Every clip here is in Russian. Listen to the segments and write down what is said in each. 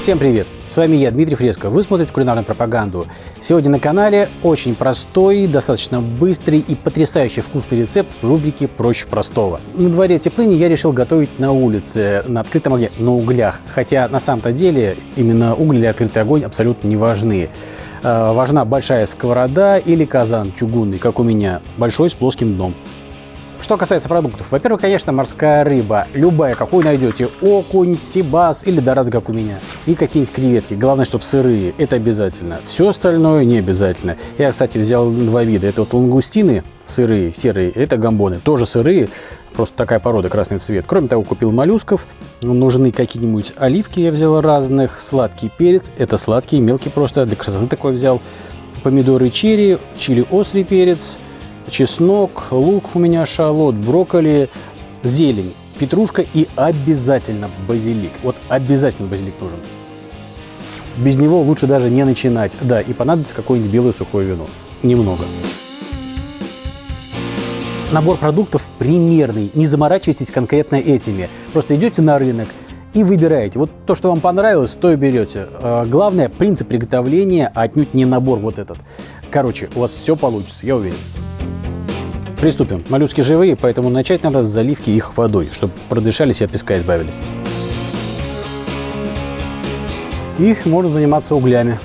Всем привет! С вами я, Дмитрий Фреско. Вы смотрите кулинарную пропаганду. Сегодня на канале очень простой, достаточно быстрый и потрясающе вкусный рецепт в рубрике «Проще простого». На дворе теплыни я решил готовить на улице, на открытом огне, на углях. Хотя на самом-то деле именно уголь или открытый огонь абсолютно не важны. Э, важна большая сковорода или казан чугунный, как у меня, большой с плоским дном. Что касается продуктов, во-первых, конечно, морская рыба. Любая, какую найдете. Окунь, сибас или дорада, как у меня. И какие-нибудь креветки. Главное, чтобы сырые. Это обязательно. Все остальное не обязательно. Я, кстати, взял два вида. Это вот лангустины сырые, серые. Это гамбоны. Тоже сырые. Просто такая порода, красный цвет. Кроме того, купил моллюсков. Нужны какие-нибудь оливки. Я взял разных. Сладкий перец. Это сладкий, мелкий просто. Для красоты такой взял. Помидоры черри, чили острый перец чеснок, лук у меня, шалот, брокколи, зелень, петрушка и обязательно базилик. Вот обязательно базилик нужен. Без него лучше даже не начинать. Да, и понадобится какое-нибудь белое сухое вино. Немного. Набор продуктов примерный. Не заморачивайтесь конкретно этими. Просто идете на рынок, и выбираете. Вот то, что вам понравилось, то и берете. А, главное, принцип приготовления, а отнюдь не набор вот этот. Короче, у вас все получится, я уверен. Приступим. Моллюски живые, поэтому начать надо с заливки их водой, чтобы продышались и от песка избавились. Их можно заниматься углями.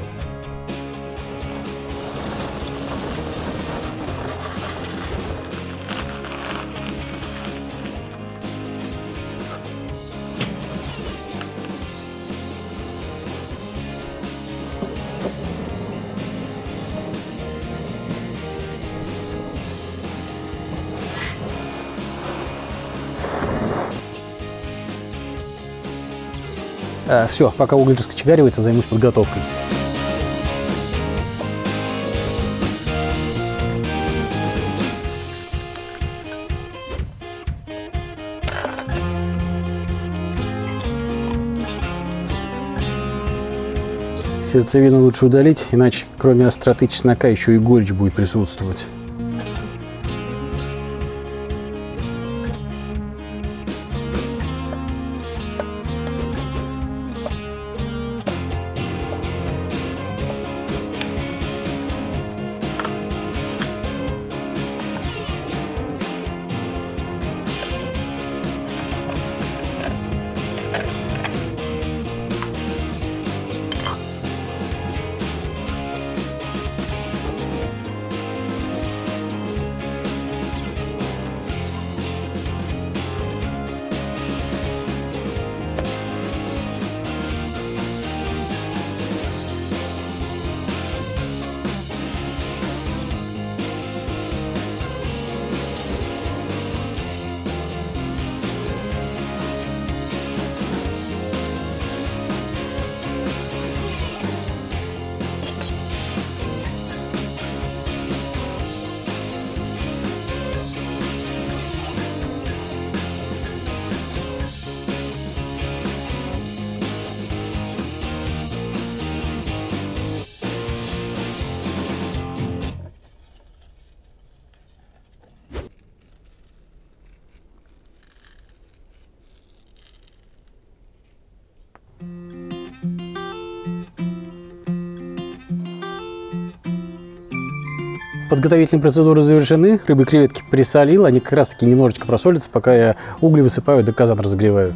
Все, пока уголь раскочегаривается, займусь подготовкой. Сердцевину лучше удалить, иначе кроме остроты чеснока еще и горечь будет присутствовать. Подготовительные процедуры завершены, рыбы и креветки присолил, они как раз таки немножечко просолятся, пока я угли высыпаю, да казан разогреваю.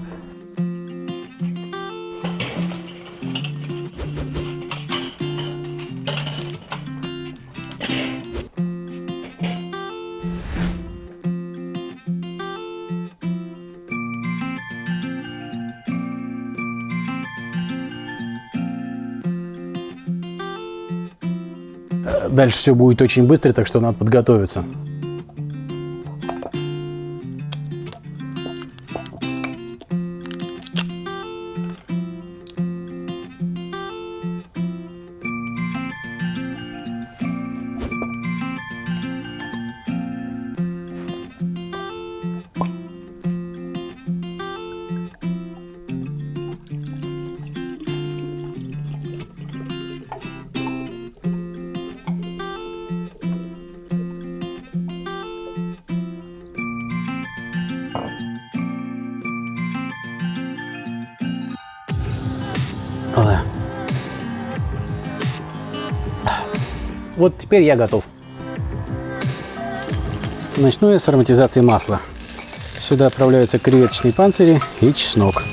Дальше все будет очень быстро, так что надо подготовиться. Вот теперь я готов. Начну я с ароматизации масла. Сюда отправляются креветочные панцири и чеснок.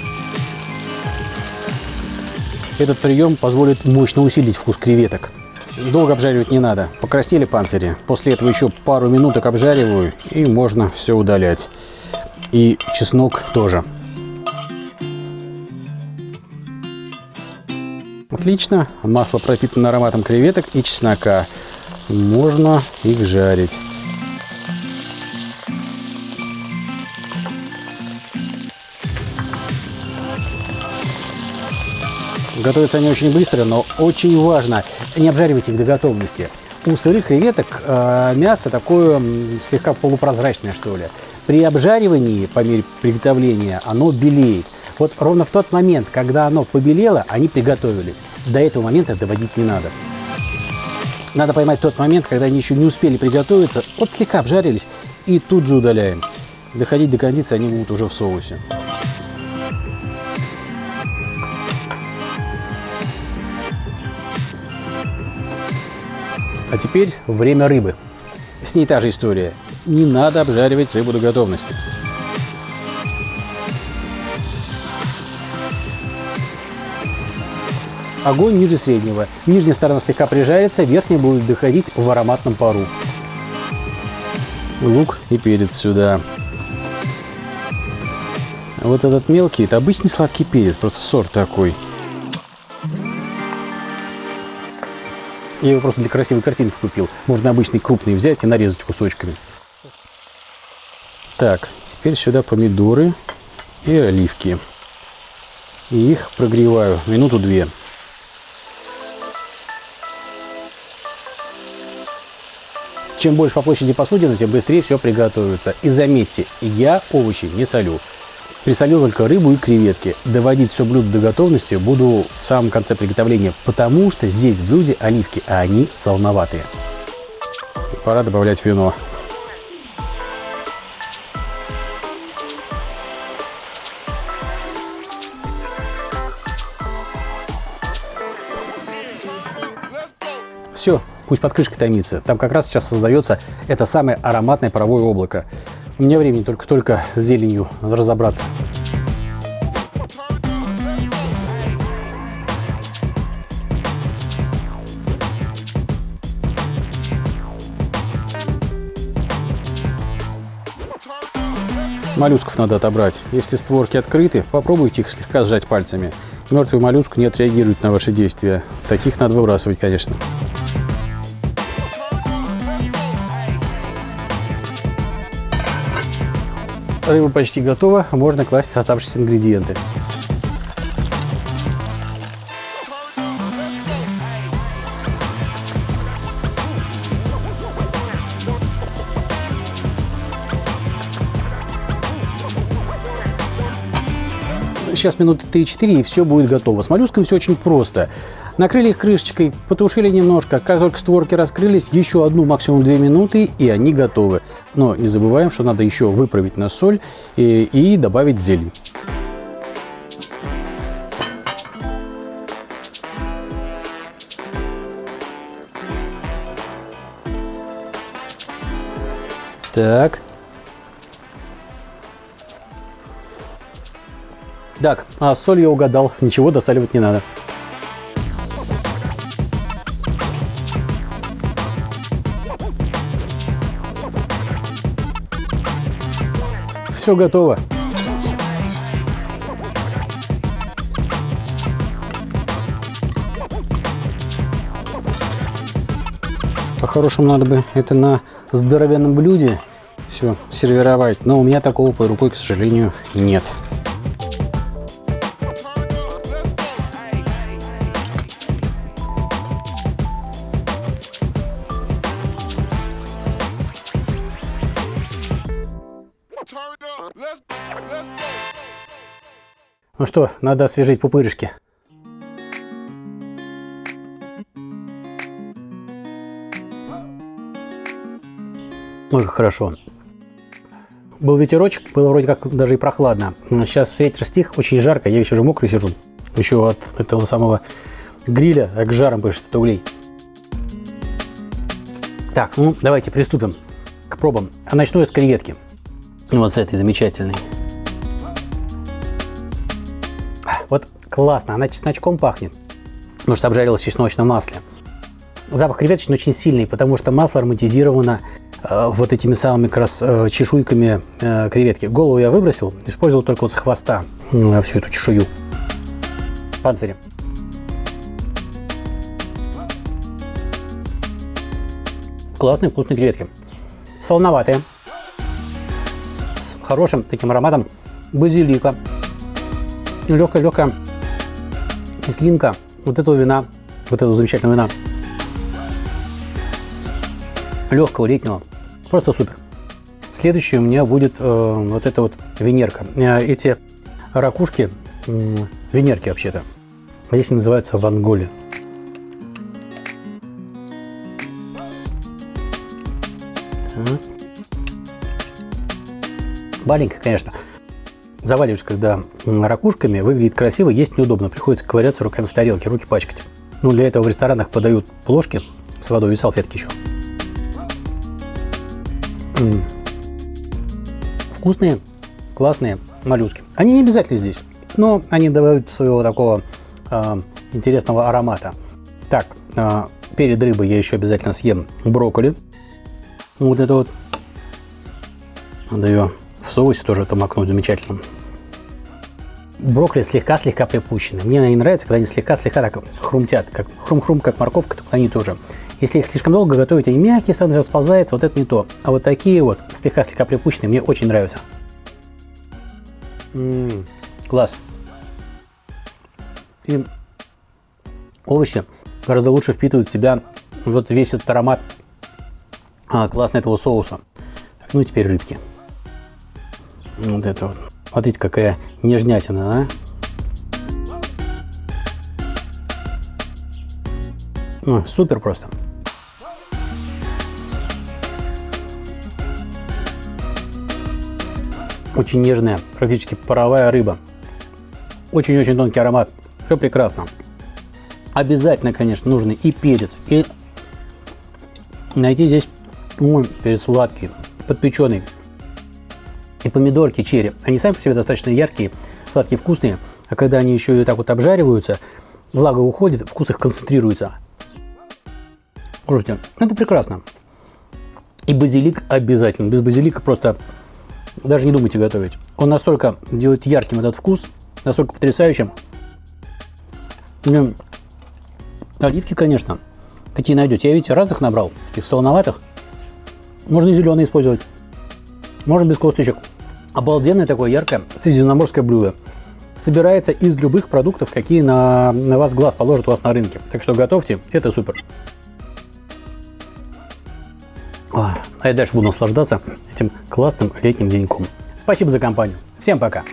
Этот прием позволит мощно усилить вкус креветок. Долго обжаривать не надо. Покраснели панцири. После этого еще пару минуток обжариваю и можно все удалять. И чеснок тоже. Отлично. Масло пропитано ароматом креветок и чеснока. Можно их жарить. Готовятся они очень быстро, но очень важно не обжаривать их до готовности. У сырых креветок э, мясо такое слегка полупрозрачное, что ли. При обжаривании, по мере приготовления, оно белеет. Вот ровно в тот момент, когда оно побелело, они приготовились. До этого момента доводить не надо. Надо поймать тот момент, когда они еще не успели приготовиться, вот слегка обжарились, и тут же удаляем. Доходить до кондиции они будут уже в соусе. А теперь время рыбы. С ней та же история. Не надо обжаривать рыбу до готовности. Огонь ниже среднего. Нижняя сторона слегка прижарится, верхняя будет доходить в ароматном пару. Лук и перец сюда. Вот этот мелкий, это обычный сладкий перец, просто сорт такой. Я его просто для красивой картинки купил. Можно обычный крупный взять и нарезать кусочками. Так, теперь сюда помидоры и оливки. И их прогреваю минуту-две. Чем больше по площади посудина, тем быстрее все приготовится. И заметьте, я овощи не солю. Присолю только рыбу и креветки. Доводить все блюдо до готовности буду в самом конце приготовления, потому что здесь в блюде оливки, а они солоноватые. Пора добавлять вино. Все, пусть под крышкой томится. Там как раз сейчас создается это самое ароматное паровое облако. У меня времени только-только с зеленью разобраться. Моллюсков надо отобрать. Если створки открыты, попробуйте их слегка сжать пальцами. Мертвый моллюск не отреагирует на ваши действия. Таких надо выбрасывать, конечно. Рыба почти готова, можно класть оставшиеся ингредиенты. Сейчас минуты 3-4 и все будет готово. С моллюсками все очень просто. Накрыли их крышечкой, потушили немножко. Как только створки раскрылись, еще одну, максимум 2 минуты, и они готовы. Но не забываем, что надо еще выправить на соль и, и добавить зелень. Так. Так, а соль я угадал. Ничего досаливать не надо. Все готово. По-хорошему надо бы это на здоровенном блюде все сервировать, но у меня такого под рукой, к сожалению, нет. Ну что, надо освежить пупырышки. Ой, как хорошо. Был ветерочек, было вроде как даже и прохладно. Сейчас ветер стих, очень жарко, я еще уже мокрый сижу. еще от этого самого гриля, как жаром пышет от углей. Так, ну давайте приступим к пробам. А начну я с креветки. Ну, вот с этой замечательной. Вот классно, она чесночком пахнет, потому что обжарилась в чесночном масле. Запах креветочный очень сильный, потому что масло ароматизировано э, вот этими самыми как раз э, чешуйками э, креветки. Голову я выбросил, использовал только вот с хвоста э, всю эту чешую. Панцири. Классные вкусные креветки. Солоноватые. С хорошим таким ароматом базилика. Легкая-легкая кислинка вот этого вина, вот этого замечательного вина. Легкого летнего. Просто супер. Следующее у меня будет э, вот эта вот венерка. Э, эти ракушки, э, венерки вообще-то, здесь они называются ванголи. Маленькая, конечно. Заваливаешь, когда ракушками, выглядит красиво, есть неудобно. Приходится ковыряться руками в тарелке, руки пачкать. Ну, для этого в ресторанах подают плошки с водой и салфетки еще. М -м. Вкусные, классные моллюски. Они не обязательно здесь, но они добавляют своего такого э, интересного аромата. Так, э, перед рыбой я еще обязательно съем брокколи. Вот это вот. Надо ее в соусе тоже это макнуть замечательно. Брокколи слегка-слегка припущены. Мне они нравятся, когда они слегка-слегка так хрумтят, как хрум-хрум, как морковка, только они тоже. Если их слишком долго готовить, они мягкие, становятся, расползаются, вот это не то. А вот такие вот слегка-слегка припущенные мне очень нравятся. М -м -м, класс. И овощи гораздо лучше впитывают в себя вот весь этот аромат а, классно этого соуса. Так, ну и теперь рыбки. Вот это вот. Смотрите, какая нежнятина, а? Ну, супер просто. Очень нежная, практически паровая рыба. Очень-очень тонкий аромат. Все прекрасно. Обязательно, конечно, нужно и перец, и найти здесь Ой, перец сладкий, подпеченный. И помидорки черри. Они сами по себе достаточно яркие, сладкие, вкусные. А когда они еще и так вот обжариваются, влага уходит, вкус их концентрируется. Слушайте, это прекрасно. И базилик обязательно. Без базилика просто даже не думайте готовить. Он настолько делает ярким этот вкус, настолько потрясающим. Оливки, конечно, какие найдете. Я, видите, разных набрал, таких солоноватых. Можно и зеленый использовать. Можно без косточек. Обалденное такое яркое средиземноморское блюдо. Собирается из любых продуктов, какие на, на вас глаз положат у вас на рынке. Так что готовьте, это супер. А я дальше буду наслаждаться этим классным летним деньком. Спасибо за компанию. Всем пока.